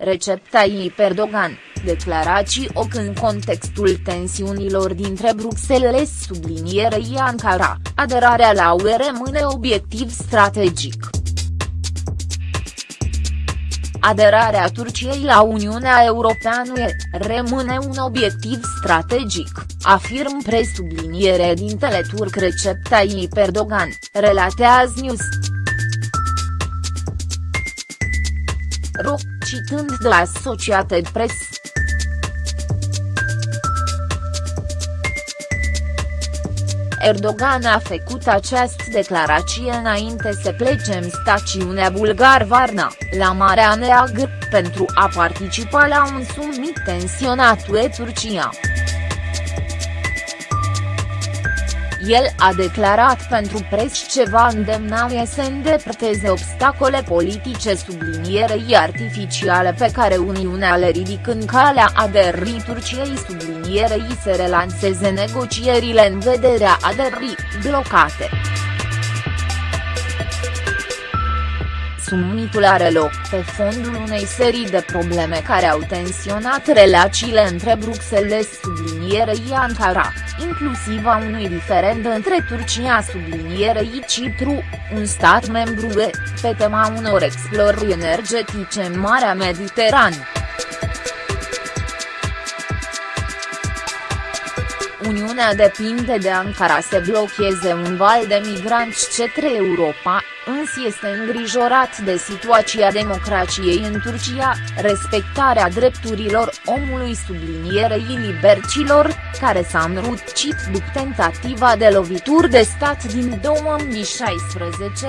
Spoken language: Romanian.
Recep Tayyip Erdogan, declarații OC în contextul tensiunilor dintre Bruxelles sublinierei Ankara, aderarea la UE rămâne obiectiv strategic. Aderarea Turciei la Uniunea Europeană rămâne un obiectiv strategic, afirm presubliniere dintele turc Recep Tayyip Erdogan, relatează News. Ro, citând de Associated Press. Erdogan a făcut această declarație înainte să plece în stațiunea Bulgar-Varna, la Marea Neagră, pentru a participa la un summit tensionat UE-Turcia. El a declarat pentru pres ce va îndemna să îndepărteze obstacole politice sublinierei artificiale pe care Uniunea le ridică în calea aderării Turciei sublinierei să relanseze negocierile în vederea aderării, blocate. Summitul are loc pe fondul unei serii de probleme care au tensionat relațiile între Bruxelles sublinierei Ankara, inclusiv a unui diferend între Turcia sublinierei Cipru, un stat membru UE, pe tema unor explorări energetice în Marea Mediterană. Uniunea depinde de Ankara să blocheze un val de migranți către Europa, însă este îngrijorat de situația democrației în Turcia, respectarea drepturilor omului sublinierei libercilor, care s-a înrucit după tentativa de lovituri de stat din 2016.